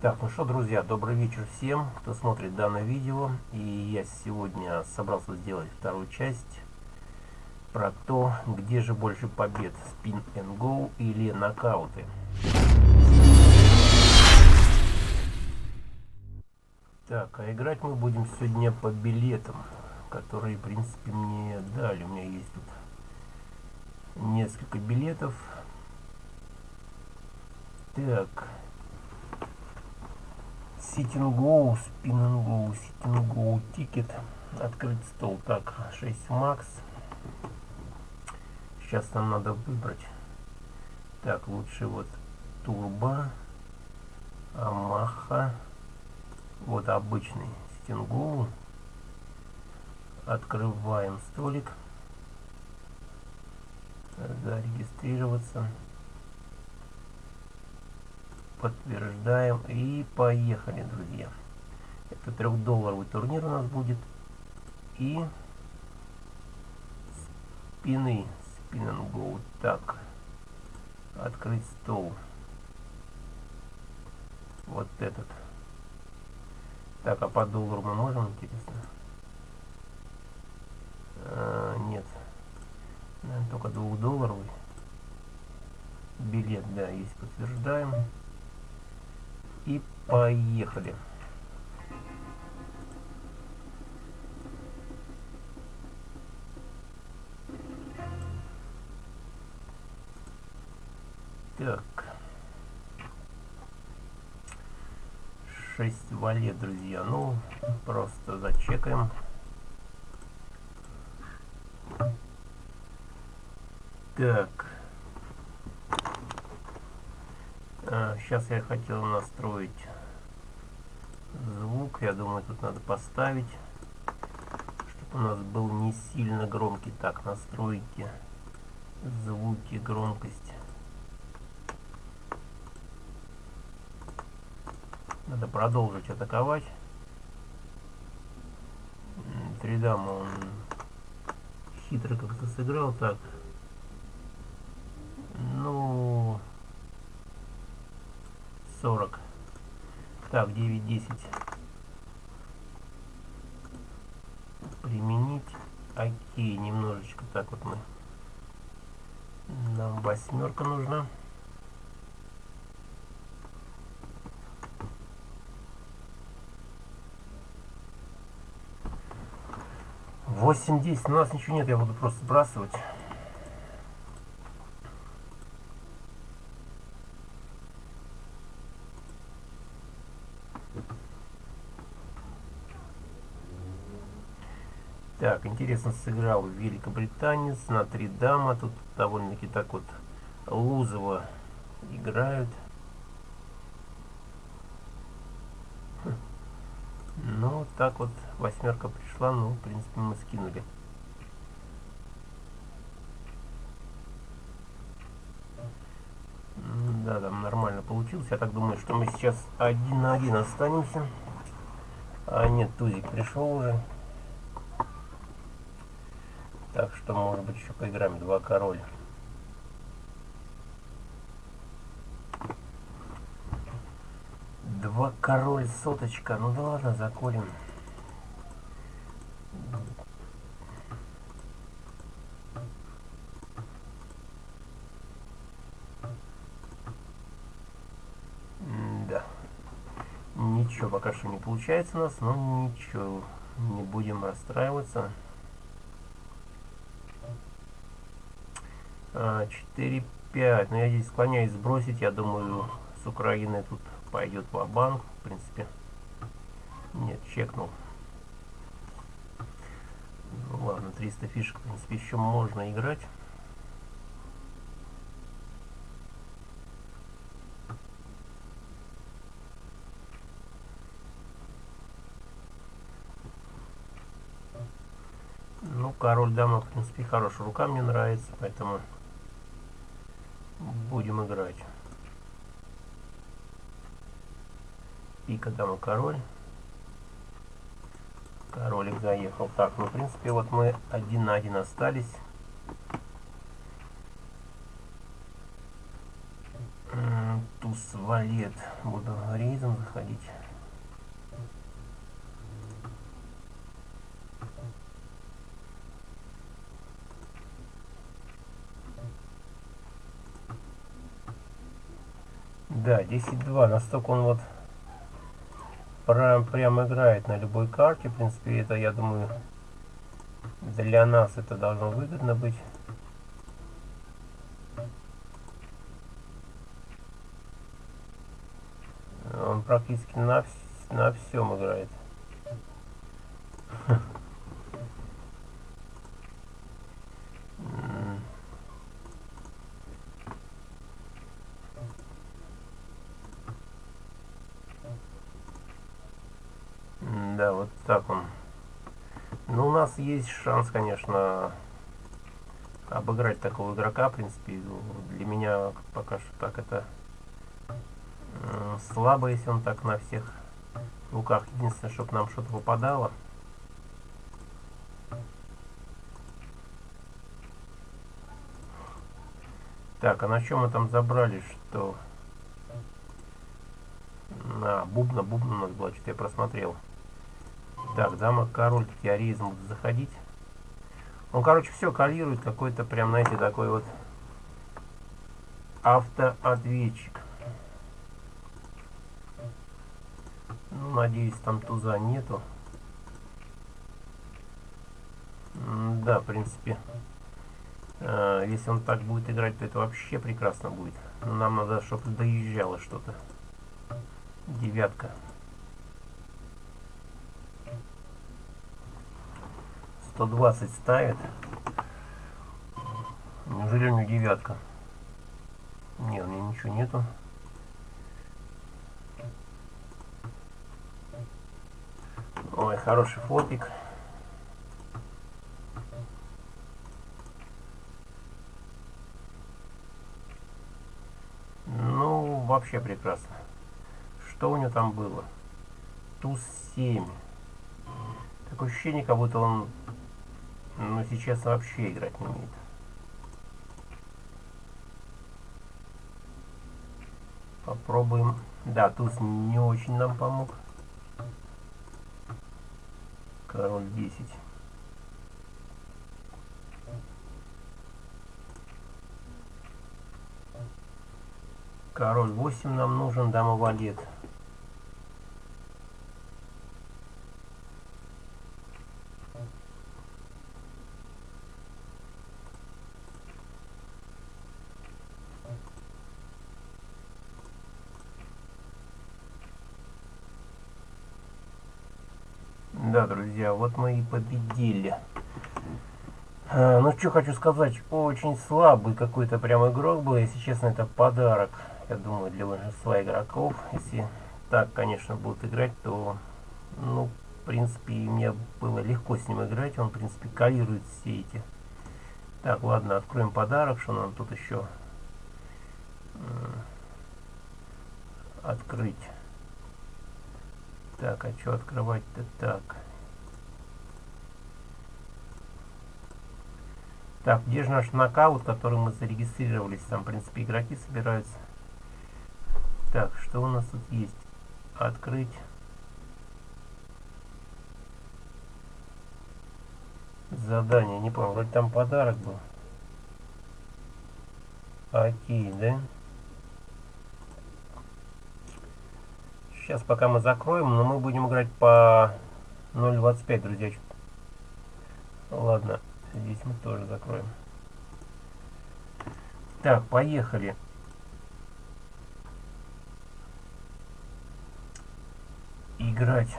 Так, ну что, друзья, добрый вечер всем, кто смотрит данное видео. И я сегодня собрался сделать вторую часть про то, где же больше побед, спин and go или нокауты. Так, а играть мы будем сегодня по билетам, которые, в принципе, мне дали. У меня есть тут несколько билетов. Так, Go, Sitting Go, Ticket, открыть стол. Так, 6 Max. Сейчас нам надо выбрать. Так, лучше вот Турбо, Амаха, вот обычный Go. Открываем столик. Зарегистрироваться подтверждаем и поехали, друзья. Это трехдолларовый турнир у нас будет. И спины, спин and go. Так, открыть стол. Вот этот. Так, а по доллару мы можем, интересно? А, нет. Наверное, только двухдолларовый билет, да, есть подтверждаем и поехали. Так. 6 валет, друзья. Ну, просто зачекаем. Так. Сейчас я хотел настроить звук. Я думаю, тут надо поставить, чтобы у нас был не сильно громкий. Так, настройки, звуки, громкость. Надо продолжить атаковать. Три дамы он хитро как-то сыграл. Так. Ну... 40. Так, 9-10. Применить. Окей, немножечко так вот мы. Нам восьмерка нужна. Восемь десять. У нас ничего нет, я буду просто сбрасывать. Так, интересно сыграл великобританец на три дама. Тут довольно-таки так вот лузово играют. Хм. Ну, так вот восьмерка пришла, ну, в принципе, мы скинули. Да, там нормально получилось. Я так думаю, что мы сейчас один на один останемся. А нет, Тузик пришел уже. Так что, может быть, еще поиграем. Два короля. Два король соточка. Ну да ладно, заколем. Да. Ничего пока что не получается у нас, но ничего. Не будем расстраиваться. 4, 5. Но я здесь склоняюсь сбросить. Я думаю, с Украины тут пойдет в банк В принципе. Нет, чекнул. Ну, ладно, 300 фишек, в принципе, еще можно играть. Ну, король дама, в принципе, хорошая рука мне нравится, поэтому будем играть. Пика, дама, король. Королик заехал. Так, ну, в принципе, вот мы один на один остались. Туз валет. Буду рейдом заходить. Да, 10-2. Настолько он вот прям, прям играет на любой карте. В принципе, это, я думаю, для нас это должно выгодно быть. Он практически на, на всем играет. Да, вот так он. Ну, у нас есть шанс, конечно, обыграть такого игрока. В принципе, для меня пока что так это слабо, если он так на всех руках. Единственное, чтобы нам что-то выпадало. Так, а на чем мы там забрали, что... На, бубна, бубна у нас была, что-то я просмотрел. Так, дама, король, теоризм заходить. Он, короче, все калирует, какой-то прям, знаете, такой вот автоответчик. Ну, надеюсь, там туза нету. да, в принципе, э, если он так будет играть, то это вообще прекрасно будет. Но нам надо, чтобы доезжало что-то. Девятка. 120 ставит. Неужели у него девятка? Нет, у него ничего нету. Ой, хороший флопик. Ну, вообще прекрасно. Что у него там было? Туз 7. Такое ощущение, как будто он ну, сейчас вообще играть не умеет. Попробуем. Да, туз не очень нам помог. Король 10. Король 8 нам нужен, дама валет. Да, друзья, вот мы и победили. А, ну, что хочу сказать, очень слабый какой-то прям игрок был. Если честно, это подарок, я думаю, для большинства игроков. Если так, конечно, будут играть, то, ну, в принципе, мне было легко с ним играть. Он, в принципе, калирует все эти. Так, ладно, откроем подарок, что нам тут еще открыть. Так, а что открывать-то так? Так, где же наш нокаут, который мы зарегистрировались? Там, в принципе, игроки собираются. Так, что у нас тут есть? Открыть. Задание, не помню, вроде там подарок был. Окей, да? Сейчас пока мы закроем, но мы будем играть по 0.25, друзья. Ладно, здесь мы тоже закроем. Так, поехали. Играть.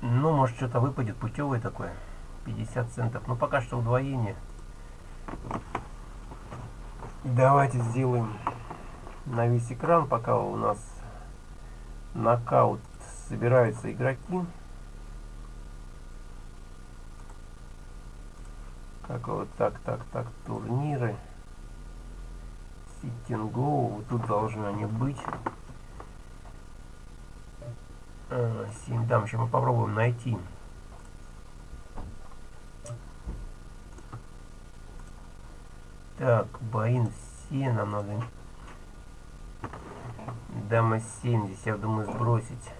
Ну, может, что-то выпадет путевое такое. 50 центов. Ну, пока что удвоение. Давайте сделаем на весь экран, пока у нас нокаут собираются игроки. Как вот так, так, так, турниры. Sitting вот тут должны они быть. А, 7 дам, еще мы попробуем найти. Так, боин все нам надо Дама 7, здесь я думаю сбросить.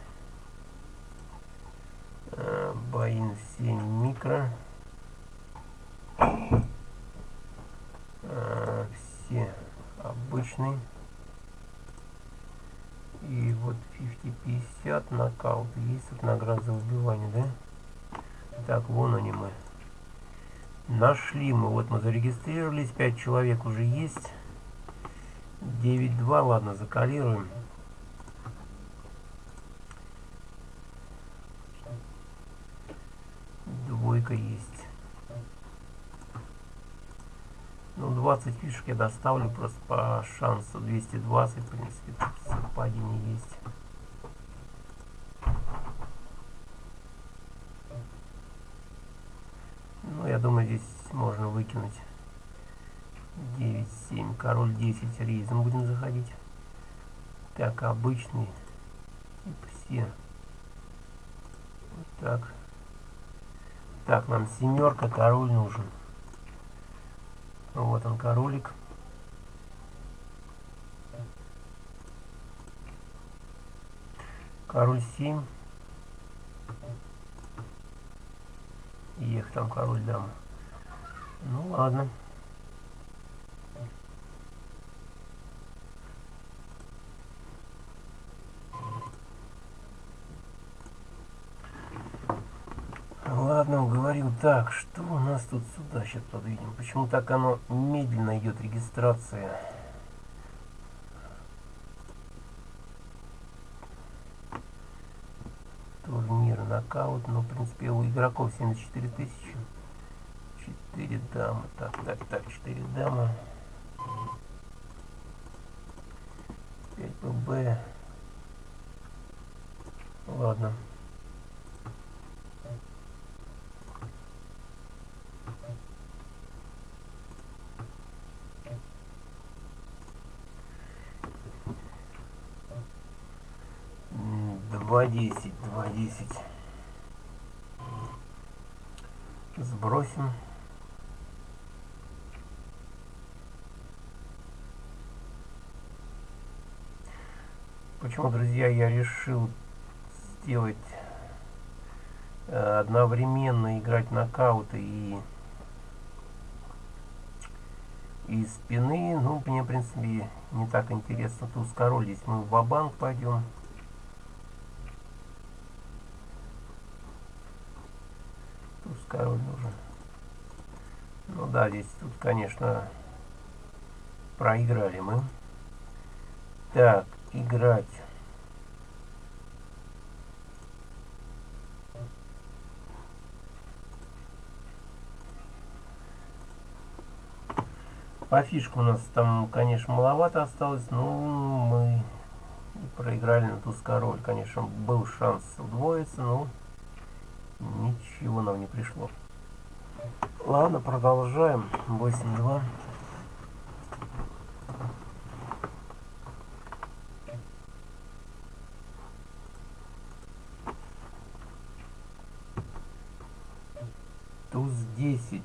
Э, Баин 7 микро. Э, все обычный. И вот 50-50 нокаут. Есть тут награда за убивание, да? Так, вон они мы. Нашли мы. Вот мы зарегистрировались. 5 человек уже есть. 9-2. Ладно, закалируем. Двойка есть. Ну, 20 фишек я доставлю просто по шансу. 220, в принципе, совпадение есть. Ну, я думаю, здесь можно выкинуть 9-7. Король 10 рейзом будем заходить. Так, обычный. Типа все. Вот так. Так, нам семерка, король нужен. Вот он, королик. Король 7. Ех, там король дама. Ну ладно. Так, что у нас тут сюда сейчас подвинем? Почему так оно медленно идет регистрация? Турнир, нокаут. Ну, в принципе, у игроков 74 тысячи. 4 дамы. Так, так, так, 4 дамы. 5 ББ. Ладно. Два десять, два десять. Сбросим. Почему, друзья, я решил сделать э, одновременно играть нокауты и и спины. Ну, мне, в принципе, не так интересно. Туз король здесь мы в банк пойдем. Туз король нужен. Ну да, здесь тут, конечно, проиграли мы. Так, играть. По фишку у нас там, конечно, маловато осталось, но мы проиграли на туз король. Конечно, был шанс удвоиться, но ничего нам не пришло. Ладно, продолжаем. 8-2. Туз 10.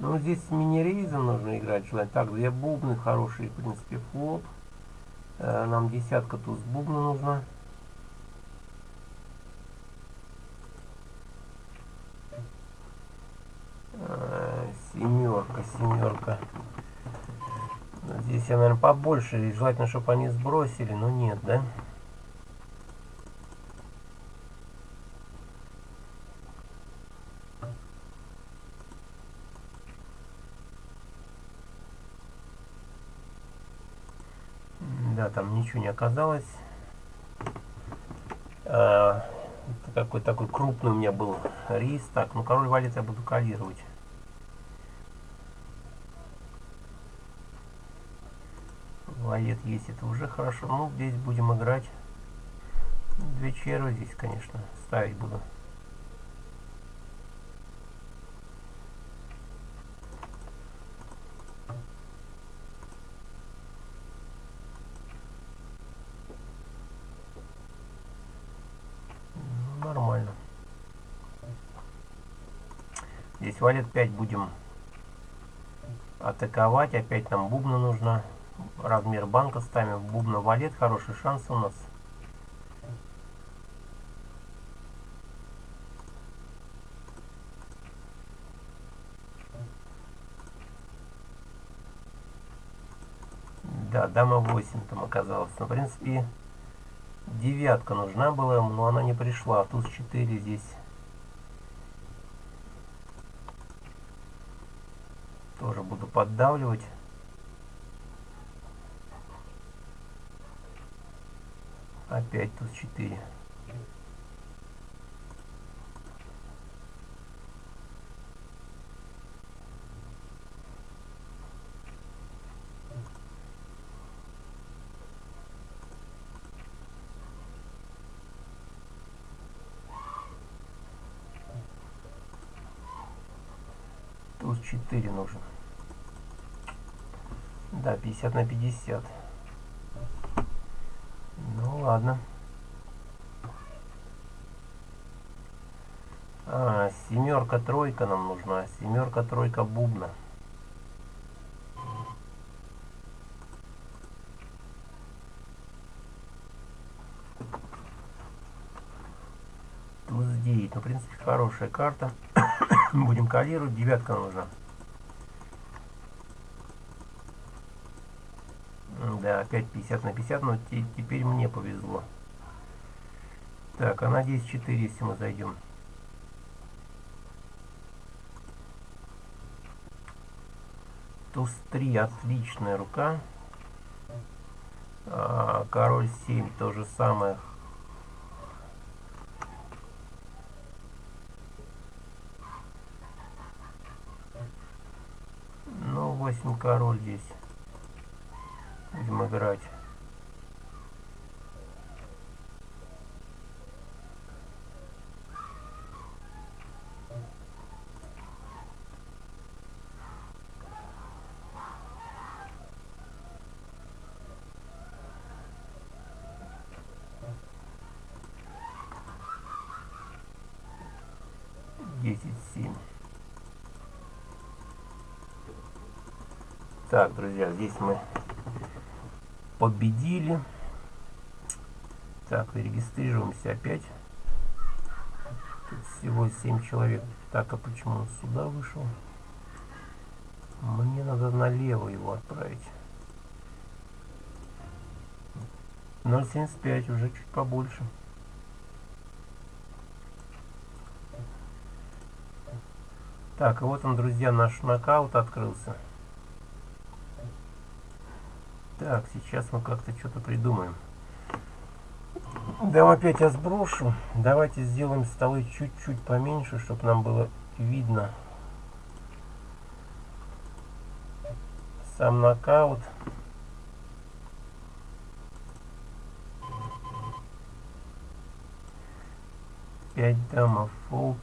Ну, здесь мини-рейзом нужно играть желательно. Так, две бубны, хорошие, в принципе, флоп. Э, нам десятка туз бубна нужна. Э, семерка, семерка. Здесь я, наверное, побольше. Желательно, чтобы они сбросили, но нет, да? Да, там ничего не оказалось. А, какой такой крупный у меня был рис. Так, ну король валет я буду калировать. Валет есть, это уже хорошо. Ну, здесь будем играть. Две черви здесь, конечно, ставить буду. Здесь валет 5 будем атаковать. Опять нам бубна нужно. Размер банка ставим. Бубна валет. Хороший шанс у нас. Да, дама 8 там оказалась. Но, в принципе, девятка нужна была, но она не пришла. Туз 4 здесь. Тоже буду поддавливать. Опять туз 4. Туз 4 нужен. Да, 50 на 50. Ладно. А, семерка, тройка нам нужна. Семерка, тройка, бубна. Туз 9. Ну, в принципе, хорошая карта. Будем калировать. Девятка нужна. Да, опять 50 на 50, но теперь мне повезло. Так, а на 10-4, если мы зайдем. Туз 3, отличная рука. А, король 7, то же самое. Ну, 8 король здесь будем играть. Десять семь. Так, друзья, здесь мы победили. Так, регистрируемся опять. Тут всего 7 человек. Так, а почему он сюда вышел? Мне надо налево его отправить. 0.75, уже чуть побольше. Так, и вот он, друзья, наш нокаут открылся. Так, сейчас мы как-то что-то придумаем. Да, опять я сброшу. Давайте сделаем столы чуть-чуть поменьше, чтобы нам было видно сам нокаут. Пять дамов fold.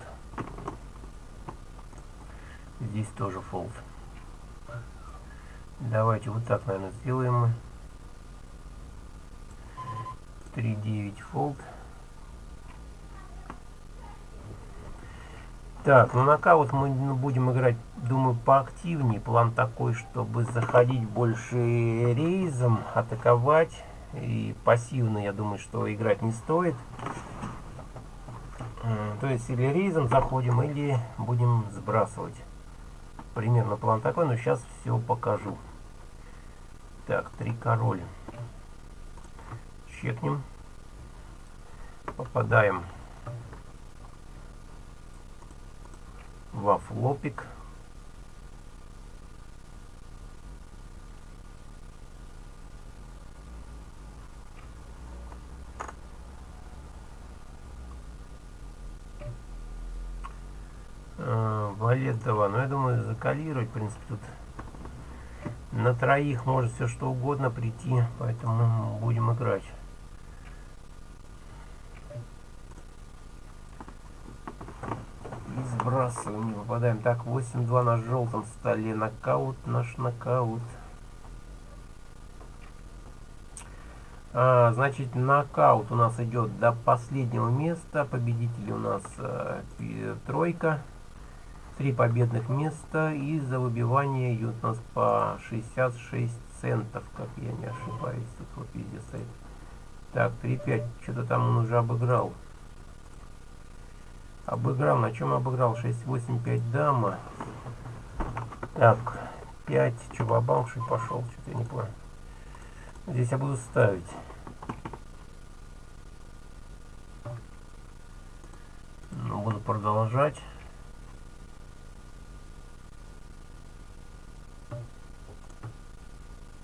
Здесь тоже fold. Давайте вот так, наверное, сделаем мы. 3.9 fold. Так, ну нокаут мы будем играть, думаю, поактивнее. План такой, чтобы заходить больше raise ом, атаковать. И пассивно, я думаю, что играть не стоит. То есть или рейзом заходим, или будем сбрасывать. Примерно план такой, но сейчас все покажу. Так, три короля. Чекнем. Попадаем во флопик. А, 2. Ну, я думаю, закалировать, в принципе, тут на троих может все что угодно прийти, поэтому будем играть. И сбрасываем, не попадаем. Так, 8-2 на желтом столе. Нокаут, наш нокаут. А, значит, нокаут у нас идет до последнего места. Победитель у нас э, тройка. Три победных места и за выбивание идет у нас по 66 центов, как я не ошибаюсь. Тут вот везде стоит. Так, 3-5. Что-то там он уже обыграл. Обыграл. На чем обыграл? 6-8-5 дама. Так, 5. Че, бабамши пошел? Что-то я не понял. Здесь я буду ставить. Ну, буду продолжать.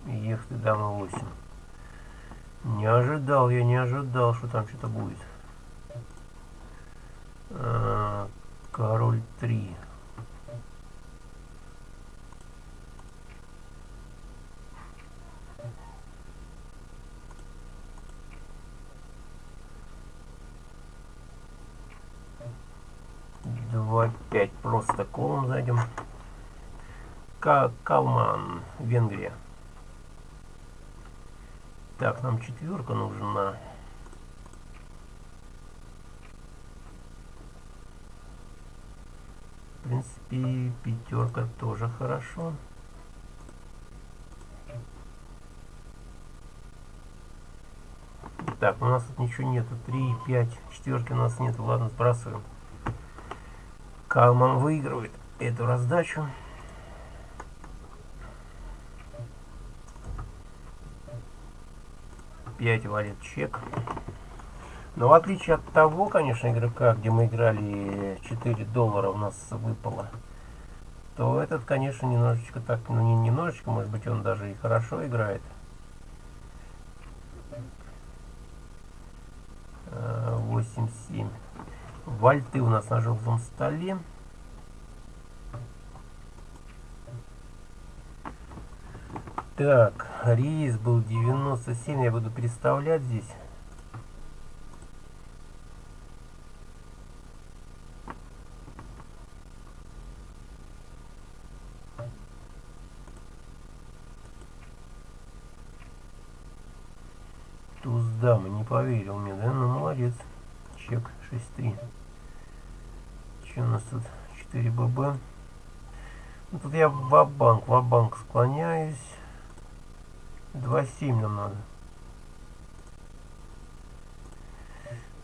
Ехать дама 8. Не ожидал, я не ожидал, что там что-то будет. А, король 3. Два пять просто колом зайдем. Калман, Венгрия. Так, нам четверка нужна. В принципе, пятерка тоже хорошо. Так, у нас тут ничего нету. 3, 5, четверки у нас нет. Ладно, сбрасываем. Калман выигрывает эту раздачу. 5 валит чек. Но в отличие от того, конечно, игрока, где мы играли 4 доллара у нас выпало, то этот, конечно, немножечко так, ну не немножечко, может быть, он даже и хорошо играет. 8-7. А, Вальты у нас на желтом столе. Так, рейс был 97, я буду переставлять здесь. Туз дамы, не поверил мне, да? Ну, молодец. Чек 6-3. Что у нас тут? 4 ББ. Ну, тут я в банк в банк склоняюсь. 2,7 нам надо.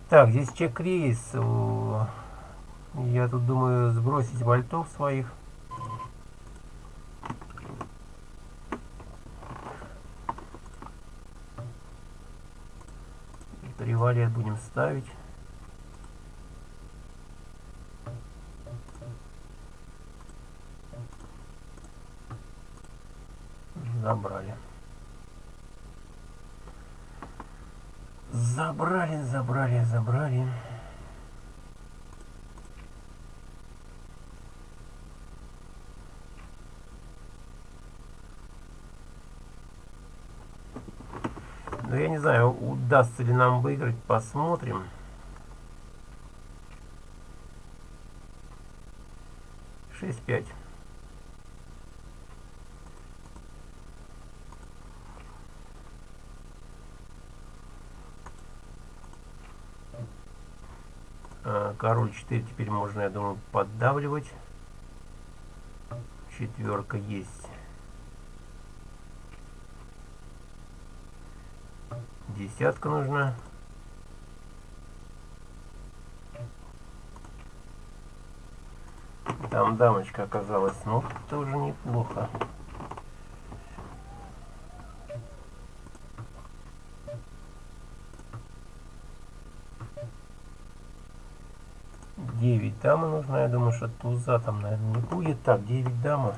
Так, здесь чек-рейс. Я тут думаю сбросить вольтов своих. Привалет будем ставить. Забрали. Забрали, забрали, забрали. Но я не знаю, удастся ли нам выиграть, посмотрим. Шесть пять. А, король 4 теперь можно, я думаю, поддавливать. Четверка есть. Десятка нужна. Там дамочка оказалась. Ну, тоже неплохо. 9 дама нужна. Я думаю, что туза там, наверное, не будет. Так, 9 дама.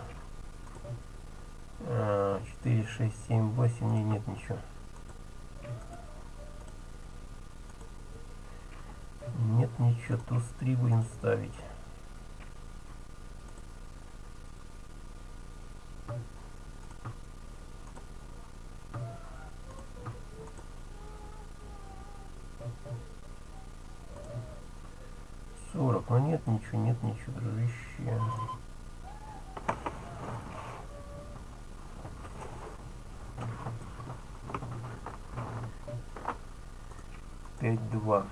4, 6, 7, 8. Не, нет ничего. Нет ничего. Туз 3 будем ставить. 40. Но нет ничего, нет ничего, дружище. Пять два.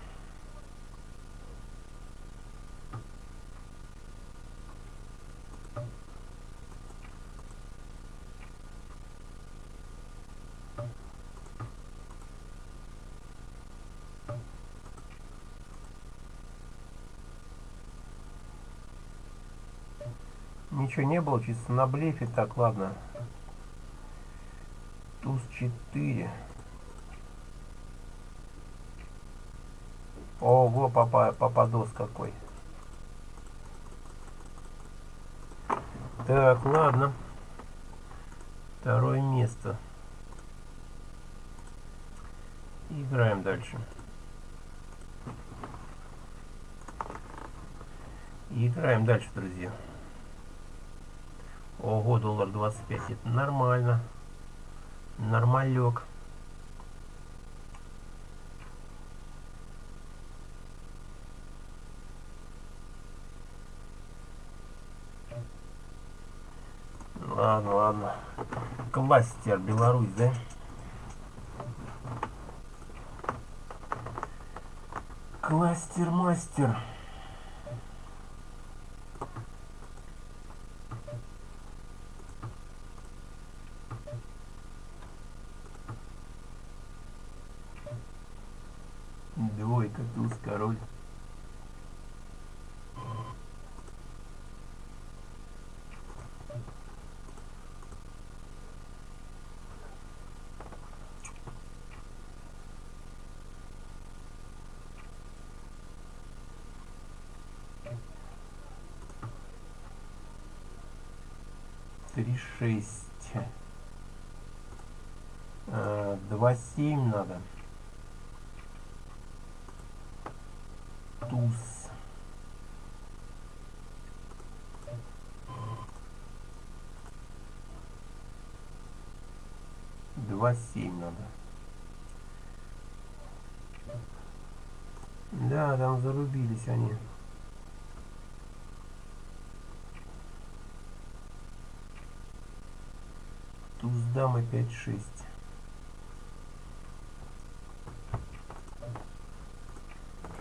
Ничего не было, чисто на блефе. Так, ладно. Туз 4. Ого, папа, пападос какой. Так, ладно. Второе место. Играем дальше. Играем дальше, друзья. Ого, доллар 25. Это нормально. Нормалек. Ладно, ладно. Кластер Беларусь, да? Кластер-мастер. 6. 2, 7 надо. Туз. Два семь надо. Да, там зарубились они. 5 6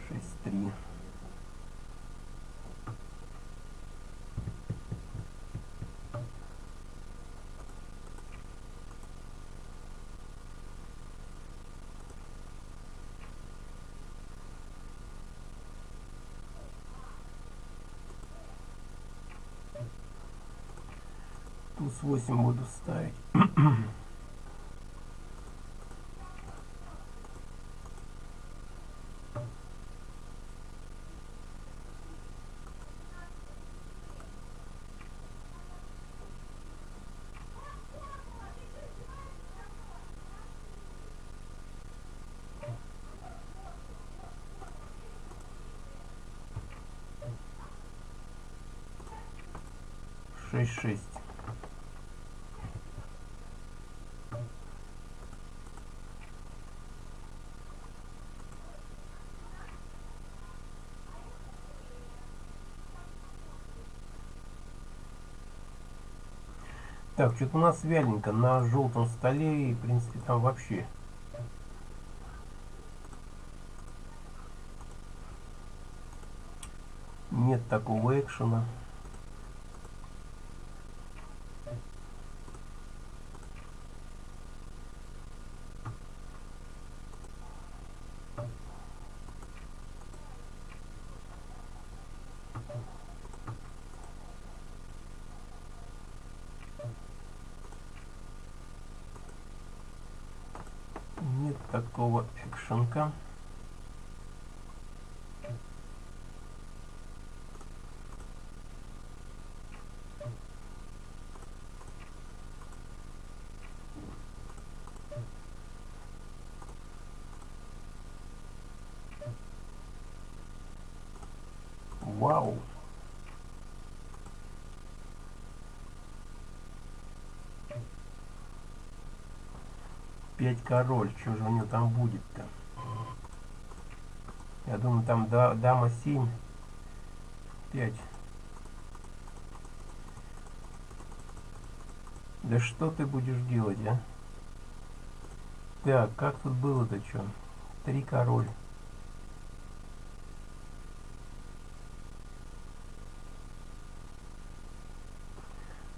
шесть три. Туз 8 буду ставить шесть шесть Так, что-то у нас вяленько на желтом столе и, в принципе, там вообще. Нет такого экшена. Нет такого экшенка. Вау! Пять король. Что же у него там будет-то? Я думаю, там да, дама 7. 5. Да что ты будешь делать, а? Так, как тут было-то что? Три король.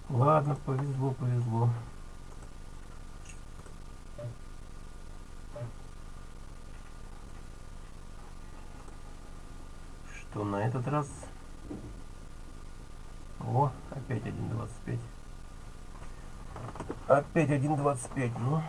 Ладно, повезло, повезло. Что на этот раз? О, опять 1.25. Опять 1.25. Ну.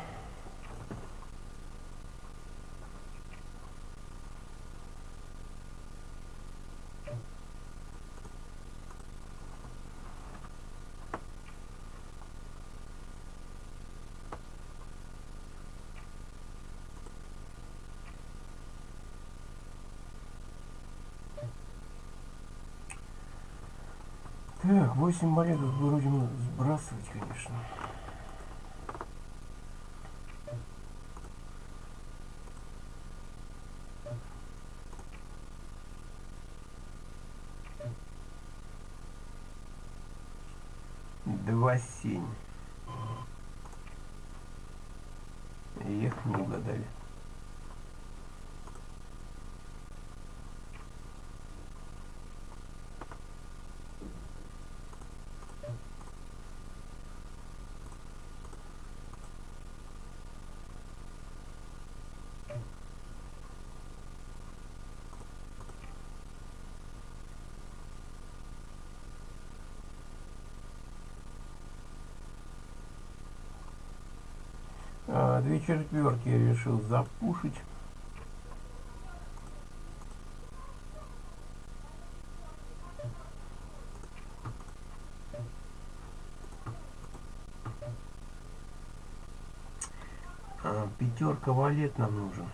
Так, 8 монеток будем сбрасывать, конечно. Два семь. Две четверки я решил запушить. А, пятерка валет нам нужен.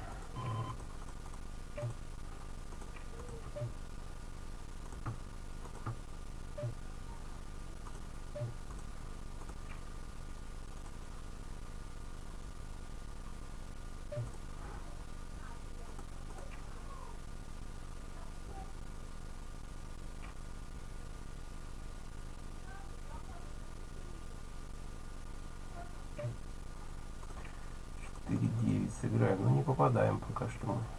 Четыре девять сыграем, но не попадаем пока что мы.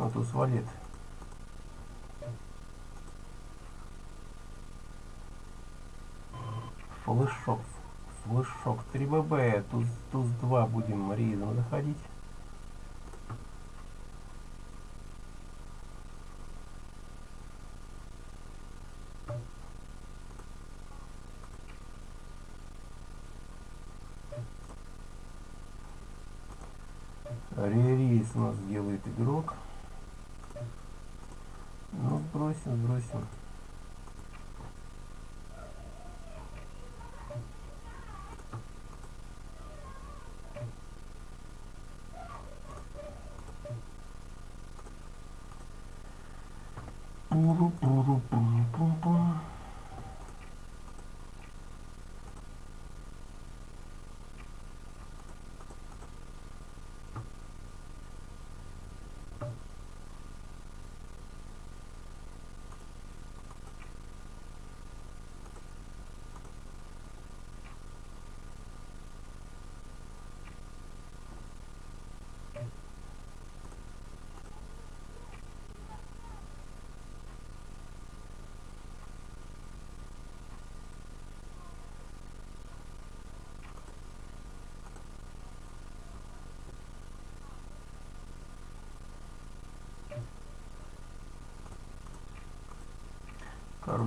Ну, тут валет. Флешок. Флешок. 3 ББ. Туз, туз 2 будем рейдом заходить. Ререйс у нас делает игрок. Ну, сбросим, сбросим.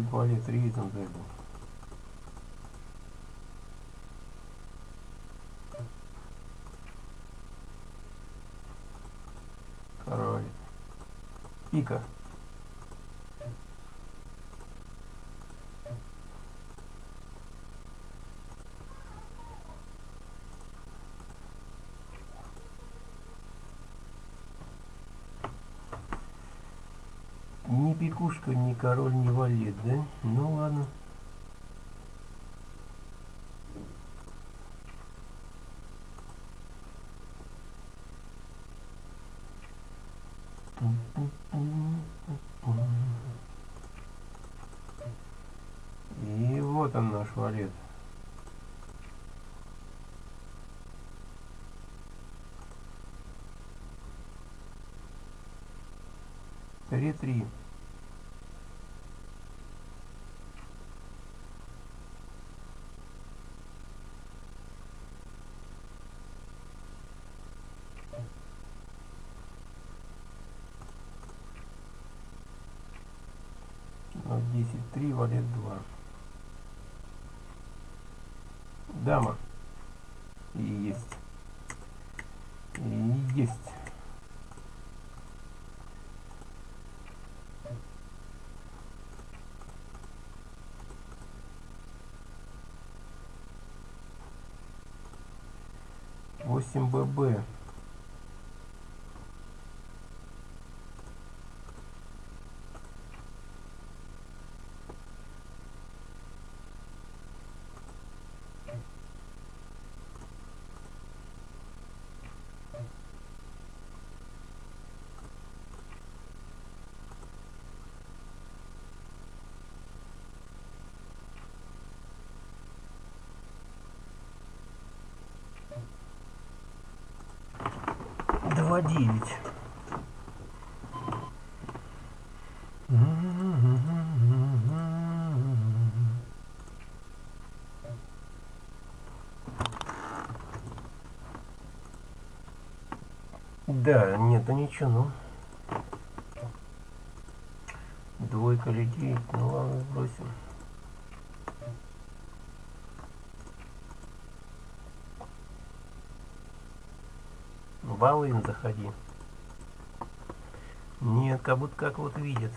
Валет рейдом зайду. Король. Пика. Ни пикушка, ни король, ни валет, да? Ну ладно. Вот он наш валет. Три-три. Десять три валет два. Дама. И есть. И есть. Восемь ББ два девять Да, нету ничего, ну. Двойка девять, ну ладно, сбросим. Волын заходи. Нет, как будто как вот видит.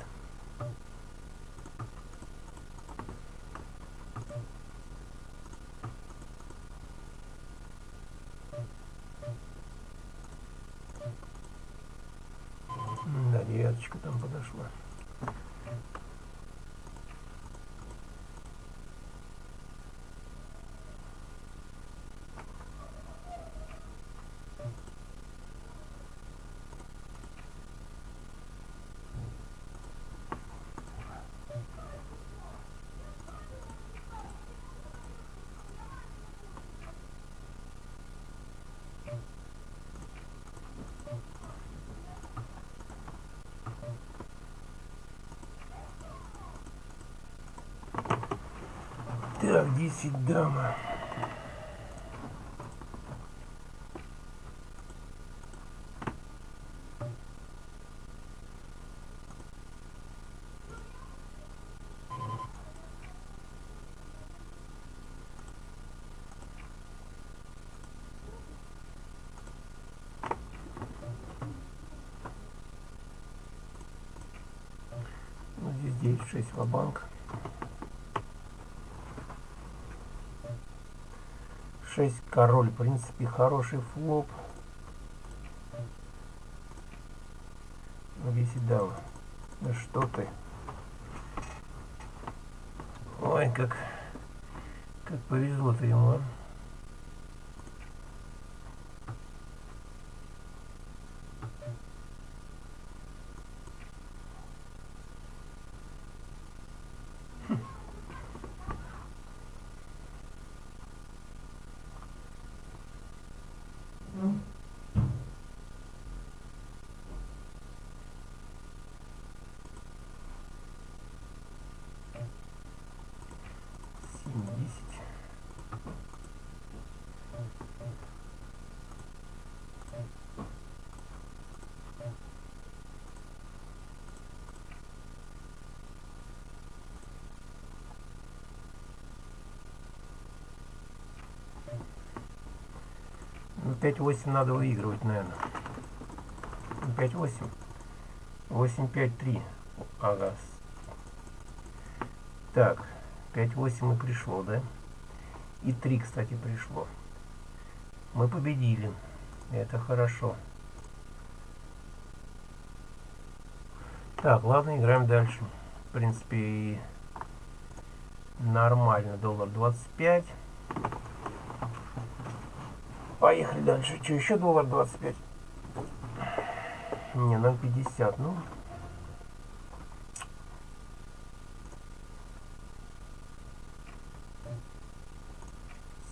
Да, девяточка там подошла. Так, 10 дама. Ну, здесь 9, 6 в 6 король, в принципе, хороший флоп. 10 дама. Да что ты. Ой, как, как повезло-то ему, а. Ну 5-8 надо выигрывать, наверное. 5-8. 8-5-3. Ага. Так. 5-8 и пришло, да? И 3, кстати, пришло. Мы победили. Это хорошо. Так, ладно, играем дальше. В принципе, нормально. Доллар 25. Поехали дальше. Что, еще доллар 25? Не, 0,50. Ну,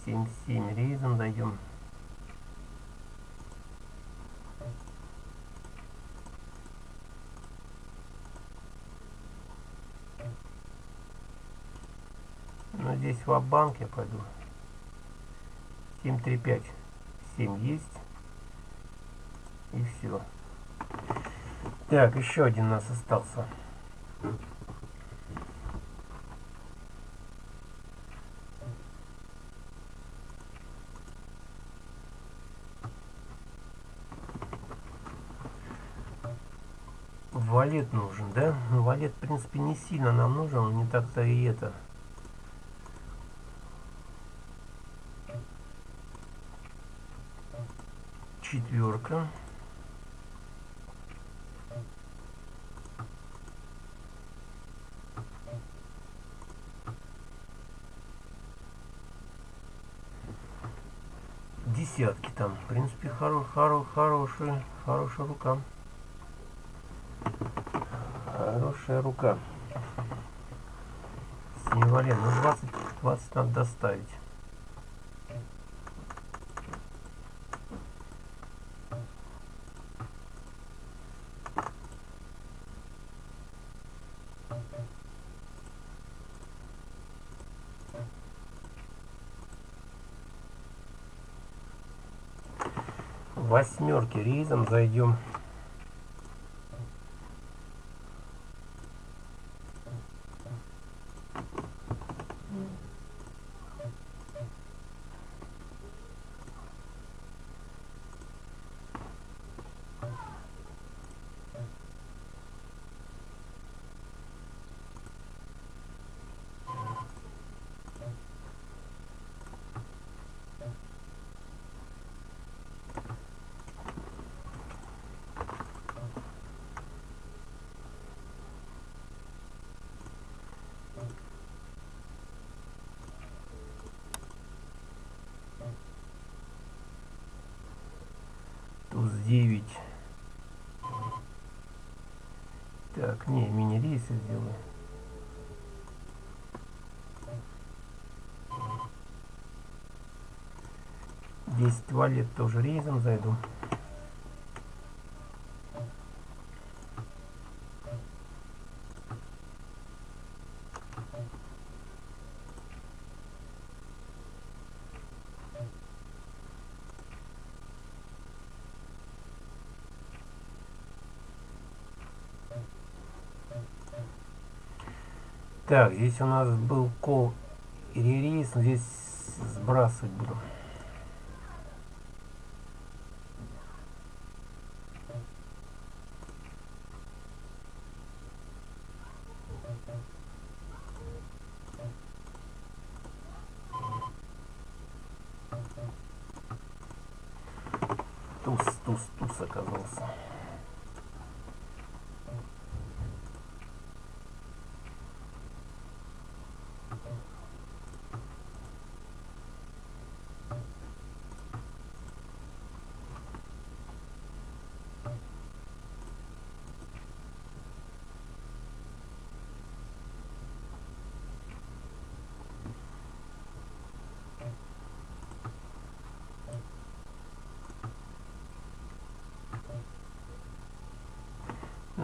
7-7 рейзом зайдем. Но здесь в банк я пойду. 7-3-5. 7 есть. И все. Так, еще один у нас остался. Валет нужен, да? Ну, валет, в принципе, не сильно нам нужен, он не так-то и это. Четверка. Десятки там. В принципе, хоро хоро хорошая, хорошая рука. Хорошая рука. Синевален. Ну 20, 20 надо доставить. Восьмерки рейзом зайдем 10 сделаю. Десять валет тоже рейзом зайду. Так, здесь у нас был кол и ререйс, здесь сбрасывать буду. Туз, туз, туз оказался.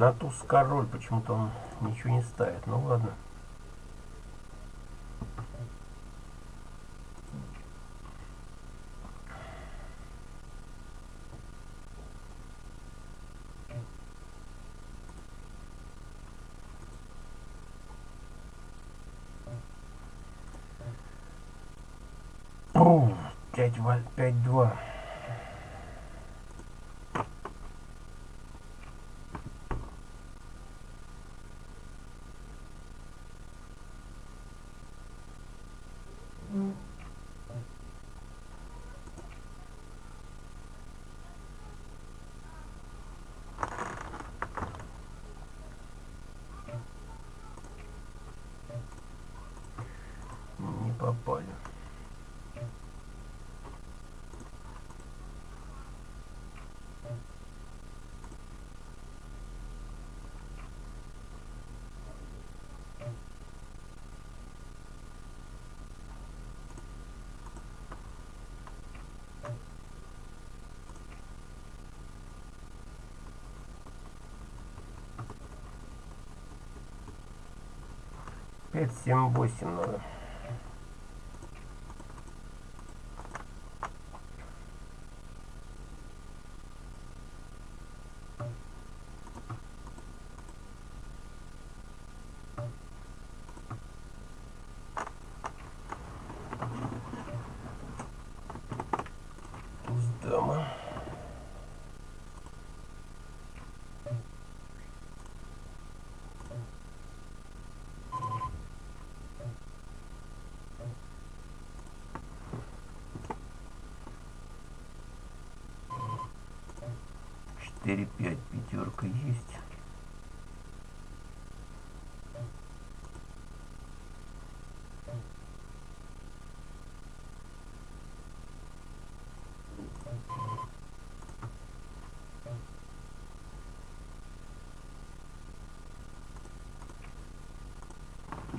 На туз король почему-то он ничего не ставит. Ну ладно. Пять, пять, два. 5, 7, 8 надо. 4, 5. Пятерка есть.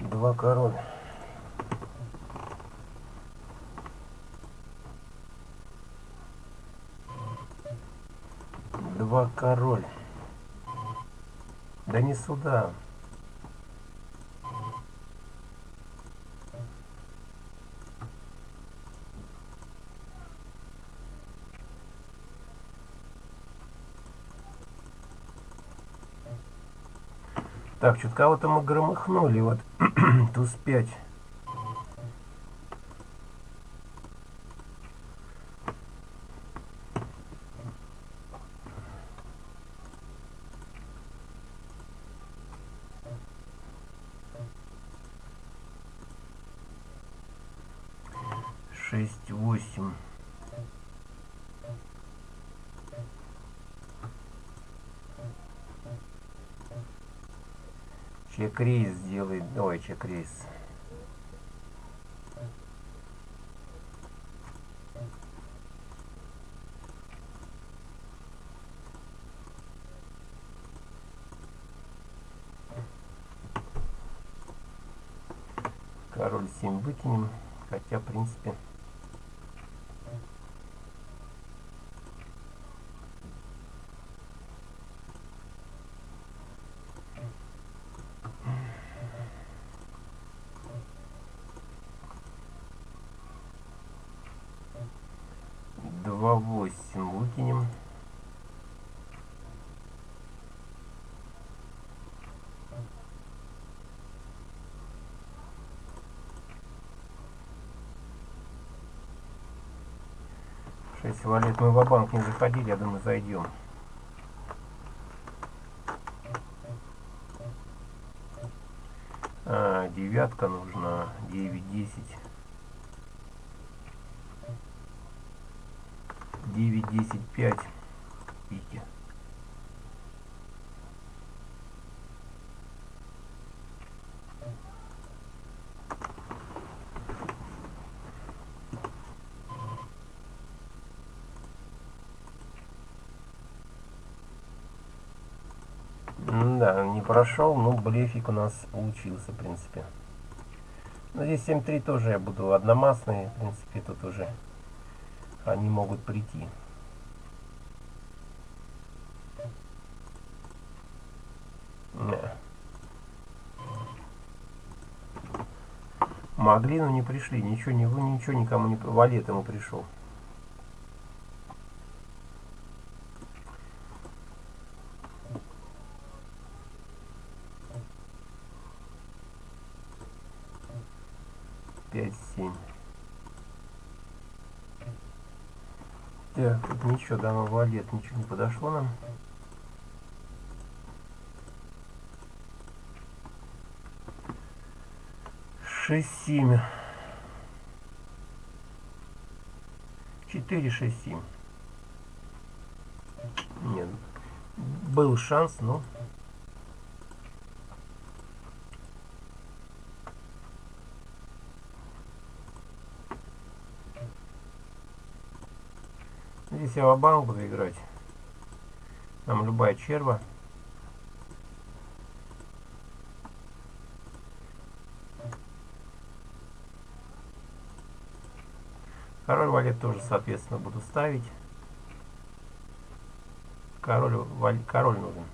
Два король. Король. Да не сюда. Так, что-то кого-то мы громыхнули. Вот туз 5. Шесть, восемь. Чек-рейс сделай. Ой, чек-рейс. Король 7 выкинем. Хотя, в принципе... 6 валют. Мы в банк не заходили, я думаю, зайдем. А, девятка нужна. 9, 10. 9, 10, 5. Пики. Не прошел, но блефик у нас получился, в принципе. Но здесь 7-3 тоже я буду одномастный, в принципе, тут уже они могут прийти. Могли, но не пришли. Ничего, ничего никому не... Валет ему пришел. пять, семь. Ничего, дама валет, ничего не подошло нам. Шесть, семь. Четыре, шесть, семь. Нет, был шанс, но Здесь я банк буду играть. Нам любая черва. Король валет тоже, соответственно, буду ставить. Король, валь, король нужен.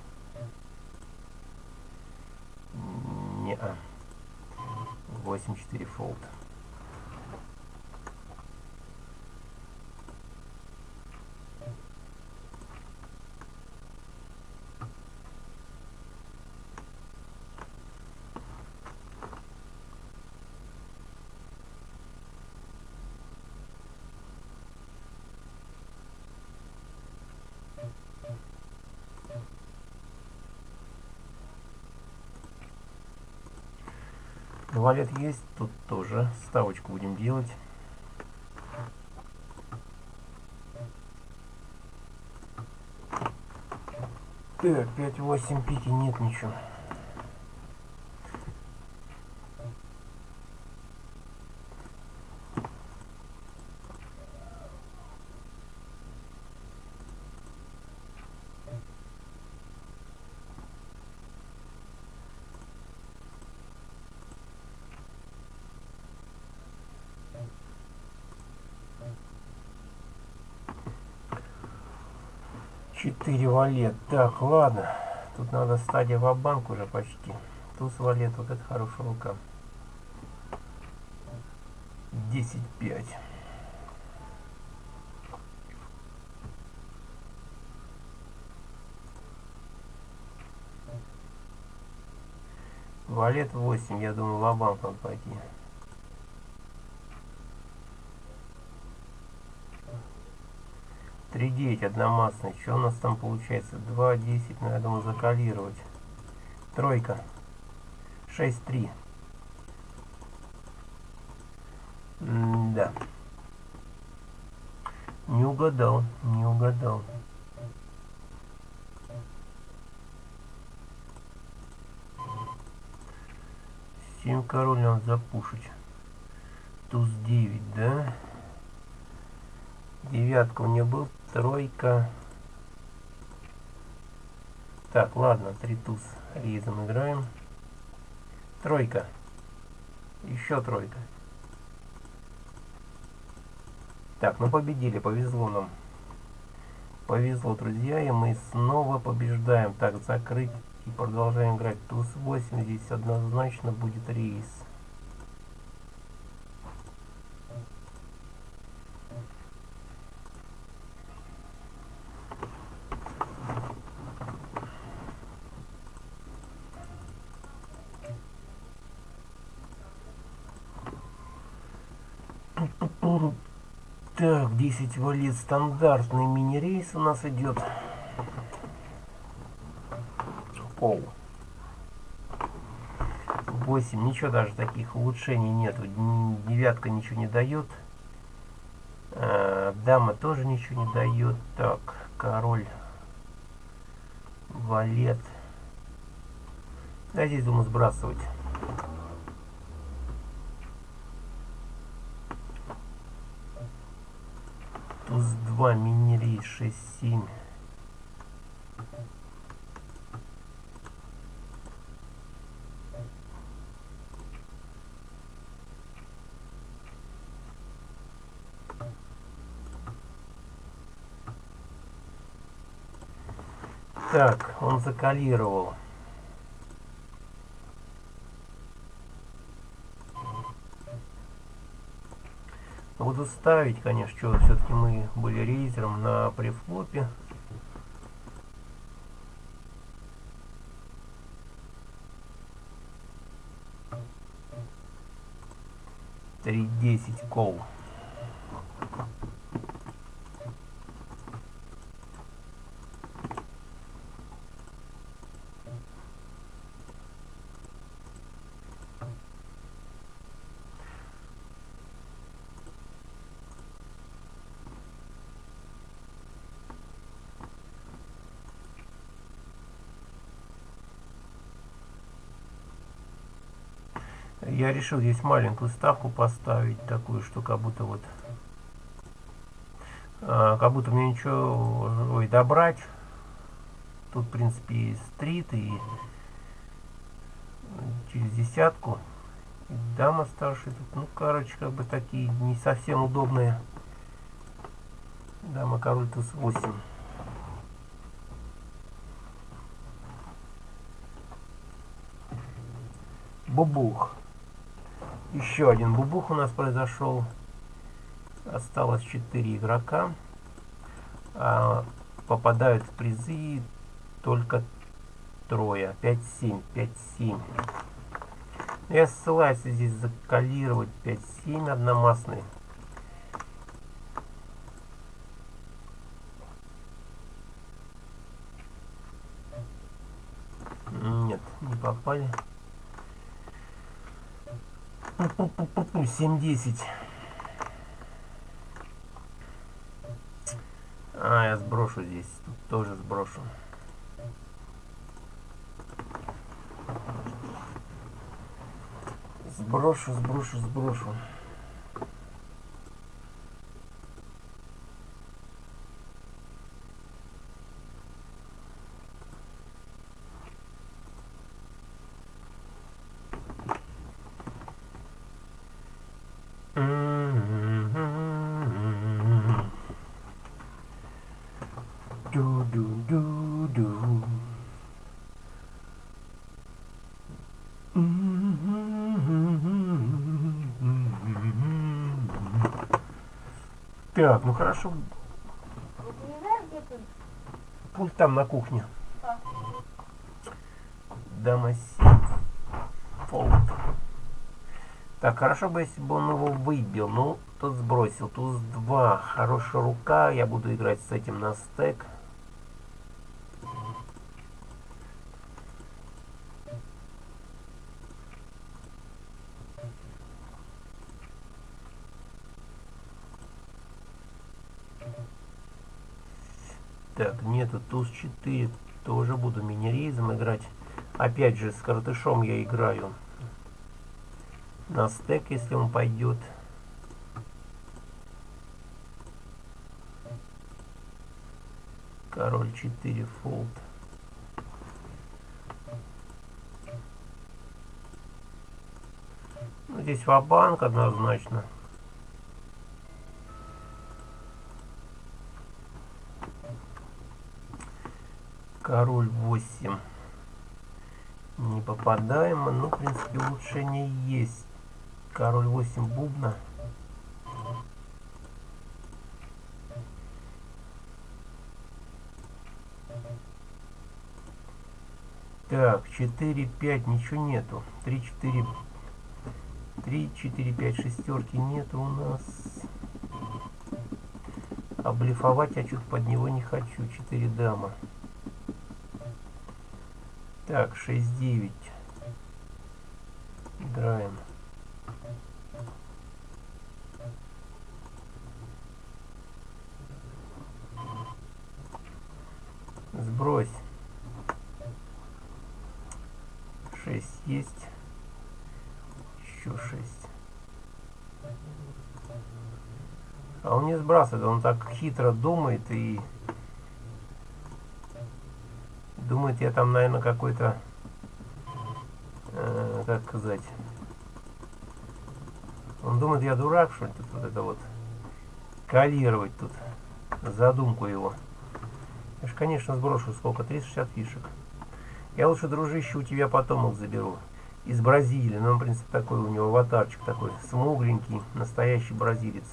Не -а. 8-4 фолд. Валет есть, тут тоже ставочку будем делать. Так, 5-8 пики нет ничего. Четыре валет. Так, ладно. Тут надо стадия в банк уже почти. Туз валет, вот это хорошая рука. 10-5. Валет 8, я думаю, в банк надо пойти. 3,9 одномастный. Что у нас там получается? 2,10. Ну, я думаю, закалировать. Тройка. 6,3. да. Не угадал. Не угадал. Семь король надо запушить. Туз 9, да? Девятка у нее был тройка. Так, ладно, три туз ризом играем. Тройка. Еще тройка. Так, ну победили, повезло нам. Повезло, друзья, и мы снова побеждаем. Так, закрыть и продолжаем играть. Туз 8, здесь однозначно будет рейс. Так, 10 валит стандартный мини-рейс у нас идет. Пол. 8. Ничего даже таких улучшений нету. Девятка ничего не дает. А, дама тоже ничего не дает. Так, король. Валет. Да, здесь думаю сбрасывать. туз 2 мини 6 7 Так, он закалировал. Буду ставить, конечно, что все-таки мы были рейзером на префлопе. Три десять кол. Я решил здесь маленькую ставку поставить, такую, что как будто вот, а, как будто мне ничего, ой, добрать. Тут, в принципе, и стрит, и через десятку. И дама старшая тут, ну, короче, как бы такие не совсем удобные. Дама король туз 8. Бубух. Еще один бубух у нас произошел. Осталось 4 игрока. А, попадают в призы только трое. 5-7, 5-7. Я ссылаюсь здесь закалировать 5-7 одномастный. Нет, не попали. 7-10. А, я сброшу здесь. Тут тоже сброшу. Сброшу, сброшу, сброшу. Так, ну хорошо. Пульт там на кухне. А. Дама Фолд. Так, хорошо бы, если бы он его выбил. Ну, тот сбросил. Туз 2. Хорошая рука. Я буду играть с этим на стек. Так, нету туз 4. Тоже буду мини-рейзом играть. Опять же, с картышом я играю. На стек, если он пойдет. Король 4 фолд. Ну, здесь ва-банк однозначно. Король 8. Не попадаем. Ну, в принципе, улучшение есть. Король 8 бубна. Так, 4, 5, ничего нету. 3, 4, 3, 4, 5, шестерки нету у нас. Блефовать я что-то под него не хочу. 4 дама. Так, 6-9. Играем. Сбрось. 6 есть. Еще 6. А он не сбрасывает, он так хитро думает и думает, я там, наверное, какой-то, э, как сказать, он думает, я дурак, что ли, тут вот это вот, калировать тут, задумку его. Я же, конечно, сброшу сколько, 360 фишек. Я лучше, дружище, у тебя потом их заберу. Из Бразилии, ну, в принципе, такой у него аватарчик такой, смугленький, настоящий бразилец.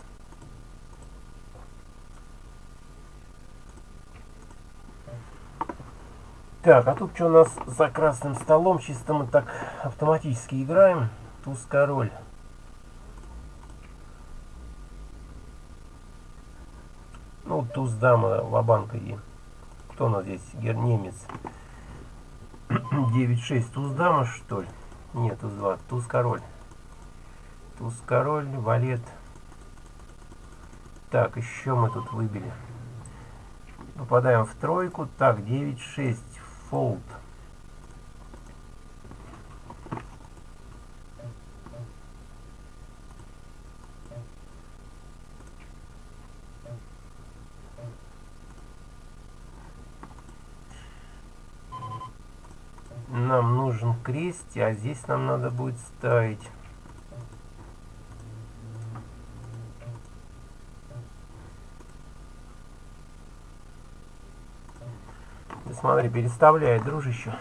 Так, а тут что у нас за красным столом? Чисто мы так автоматически играем. Туз король. Ну, туз дама, лобанка и... Кто у нас здесь? Гер немец. 9-6. Туз дама, что ли? Нет, туз 2. Туз король. Туз король, валет. Так, еще мы тут выбили. Попадаем в тройку. Так, 9-6 fold. Нам нужен крест, а здесь нам надо будет ставить смотри, переставляет, дружище.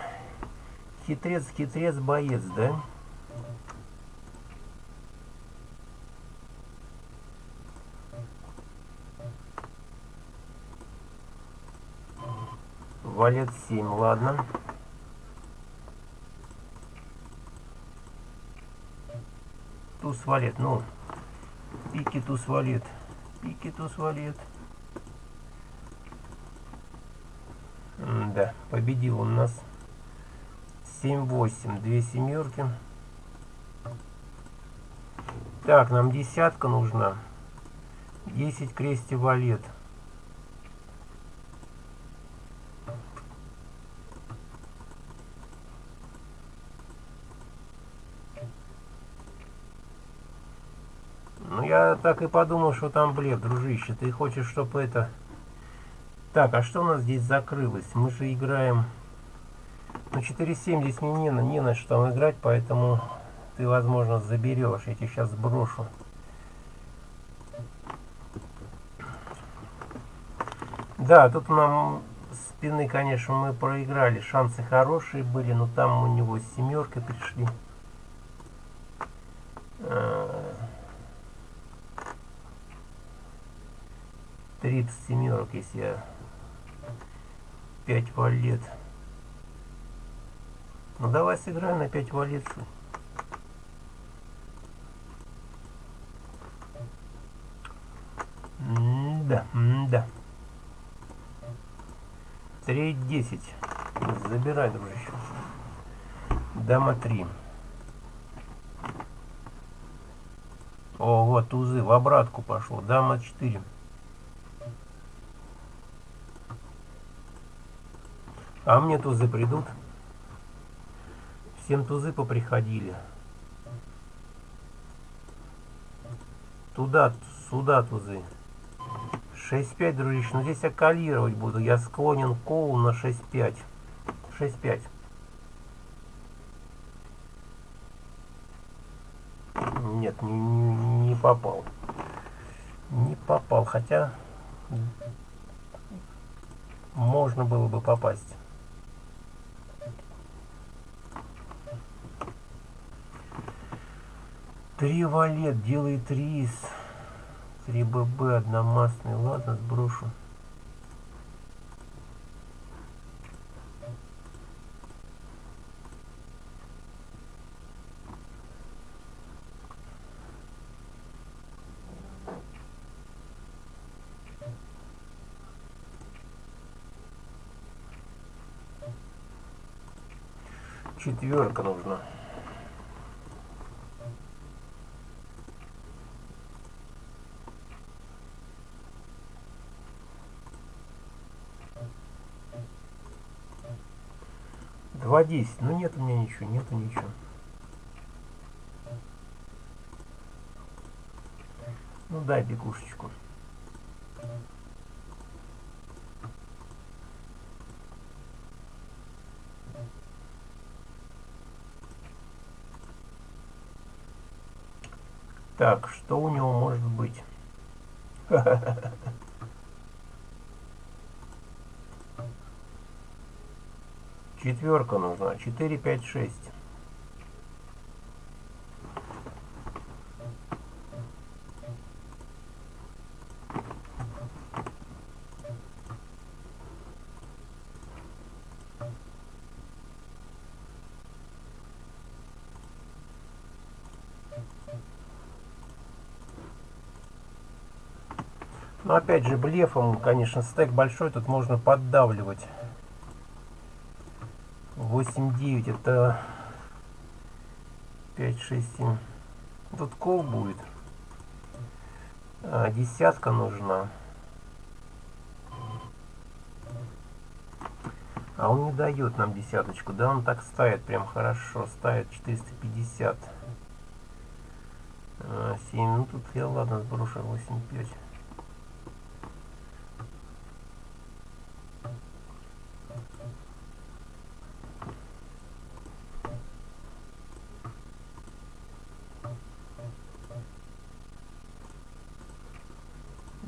Хитрец, хитрец, боец, да? Валет 7, ладно. Туз валет, ну. Пики туз валет. Пики туз валет. Да, победил он нас. 7-8, две семерки. Так, нам десятка нужна. 10 крести валет. Ну, я так и подумал, что там блеф, дружище. Ты хочешь, чтобы это... Так, а что у нас здесь закрылось? Мы же играем... Ну, 4-7 здесь мне не, не на что там играть, поэтому ты, возможно, заберешь. Я тебе сейчас сброшу. Да, тут нам спины, конечно, мы проиграли. Шансы хорошие были, но там у него семерка пришли. Тридцать семерок, если я пять валет. Ну давай сыграем на пять валет. Да, да. 3-10. Забирай, дружище. Дама 3. О, вот тузы в обратку пошло. Дама 4. А мне тузы придут. Всем тузы поприходили. Туда, сюда тузы. 6-5, дружище. Но здесь оккалировать буду. Я склонен кол на 6-5. 6-5. Нет, не, не, не попал. Не попал, хотя можно было бы попасть. Три валет делает рис. 3ББ одномастный. Ладно, сброшу. Четверка нужна. Два десять. Ну нет у меня ничего, нету ничего. Ну дай бегушечку. Так, что у него может быть? Четверка нужна. 4, 5, 6. Но опять же блефом, конечно, стек большой, тут можно поддавливать. 8, 9, это 5, 6, 7. Тут кол будет. А, десятка нужна. А он не дает нам десяточку. Да, он так ставит прям хорошо. Ставит 450. А, 7. Ну тут я ладно сброшу 8, 5.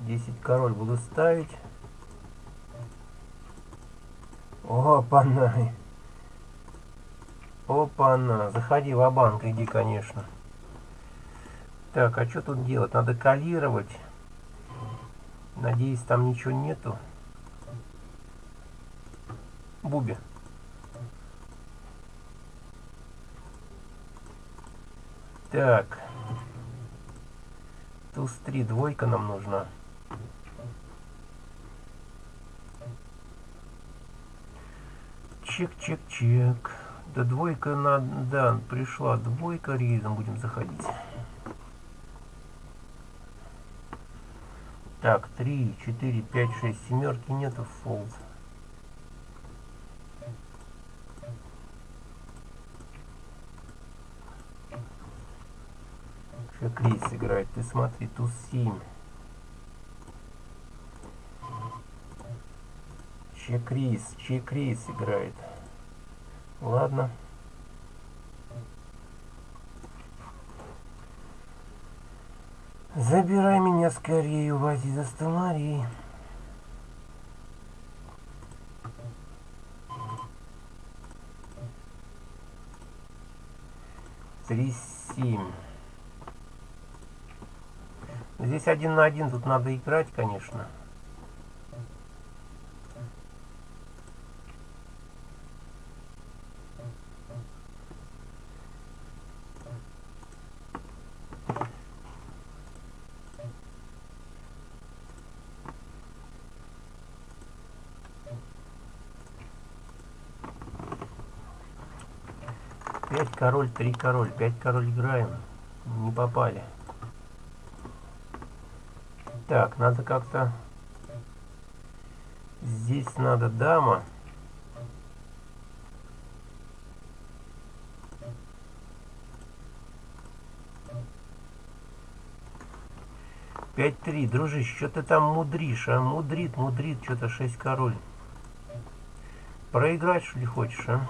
10 король буду ставить. Опа-на. Опа-на. Заходи в банк иди, конечно. Так, а что тут делать? Надо калировать. Надеюсь, там ничего нету. Буби. Так. Туз 3, двойка нам нужна. Чек-чек-чек. Да двойка на... Да, пришла двойка, рейзом будем заходить. Так, 3, 4, 5, 6, семерки нету, фолд. Рейс играет, ты смотри, туз 7. Чек-рейс, чек-рейс играет. Ладно. Забирай меня скорее, увози за столарей. Три семь. Здесь один на один, тут надо играть, конечно. Пять король, три король, пять король играем. Не попали. Так, надо как-то... Здесь надо дама. Пять три, дружище, что ты там мудришь, а? Мудрит, мудрит, что-то шесть король. Проиграть, что ли, хочешь, а?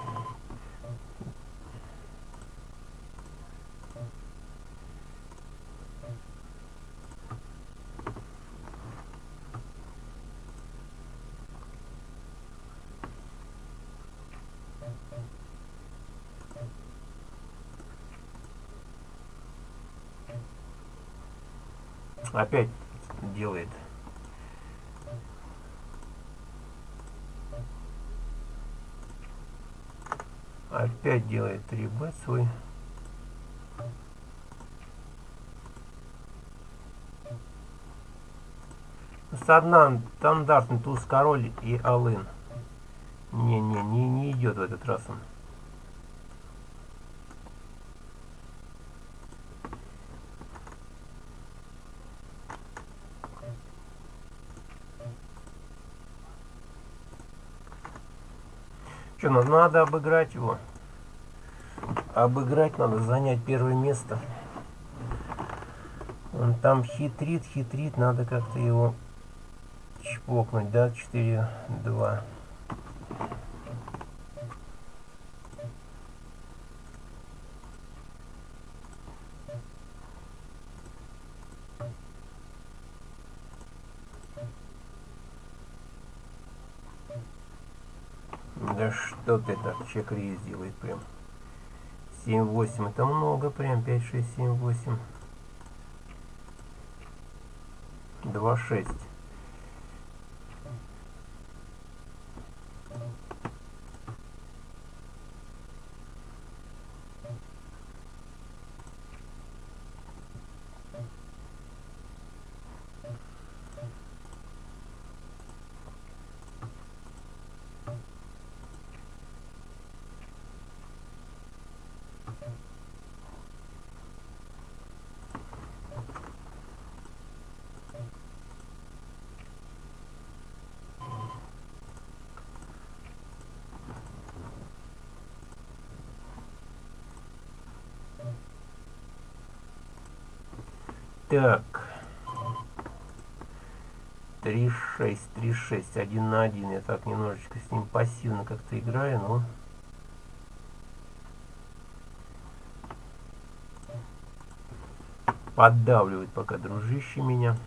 Опять делает. Опять делает 3 б свой. С одна стандартный туз король и алын. Не, не, не, не идет в этот раз он. Пушкина. Надо обыграть его. Обыграть надо, занять первое место. Он там хитрит, хитрит. Надо как-то его чпокнуть, да? 4, 2. Чек рейс делает прям. 7-8, это много прям, 5, 6, Так. 3-6, 3-6, 1 на 1. Я так немножечко с ним пассивно как-то играю, но... Поддавливает пока дружище меня.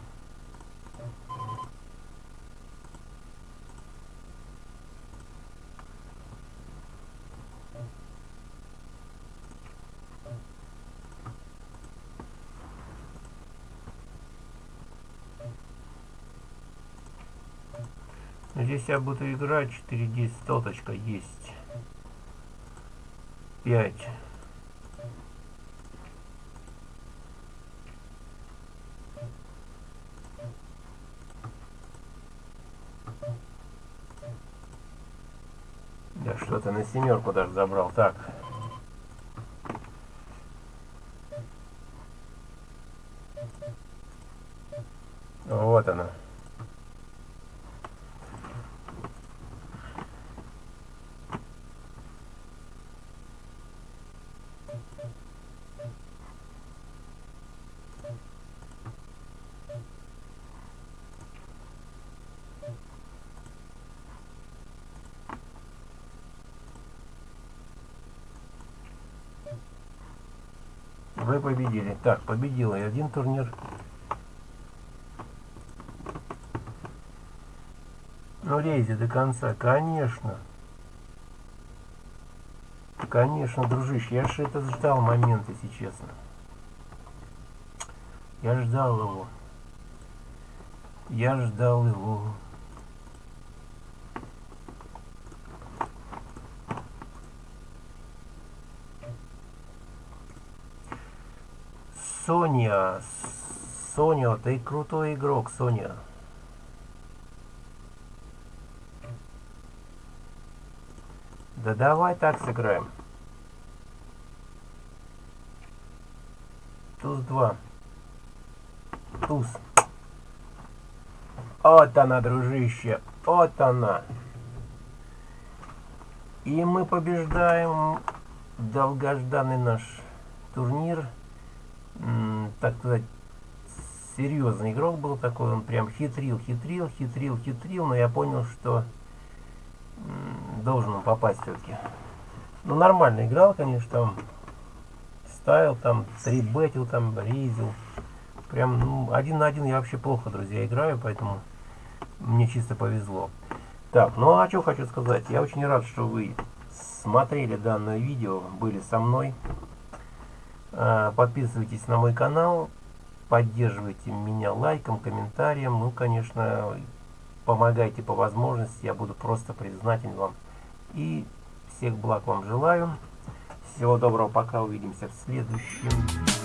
Я буду играть 4-10 стоточка есть. 5. Да что-то на семерку даже забрал. Так. Вот она. Вы победили. Так, победила и один турнир. Ну, лейте до конца, конечно. Конечно, дружище, я же это ждал момент, если честно. Я ждал его. Я ждал его. Соня, Соня, ты крутой игрок, Соня. Да давай так сыграем. Туз 2. Туз. Вот она, дружище. Вот она. И мы побеждаем долгожданный наш турнир так сказать, серьезный игрок был такой, он прям хитрил, хитрил, хитрил, хитрил, но я понял, что должен он попасть все-таки. Ну, нормально играл, конечно, там, ставил, там, трибетил, там, рейзил. Прям, ну, один на один я вообще плохо, друзья, играю, поэтому мне чисто повезло. Так, ну а что хочу сказать, я очень рад, что вы смотрели данное видео, были со мной. А, подписывайтесь на мой канал, поддерживайте меня лайком, комментарием. Ну, конечно, помогайте по возможности, я буду просто признателен вам. И всех благ вам желаю. Всего доброго, пока увидимся в следующем.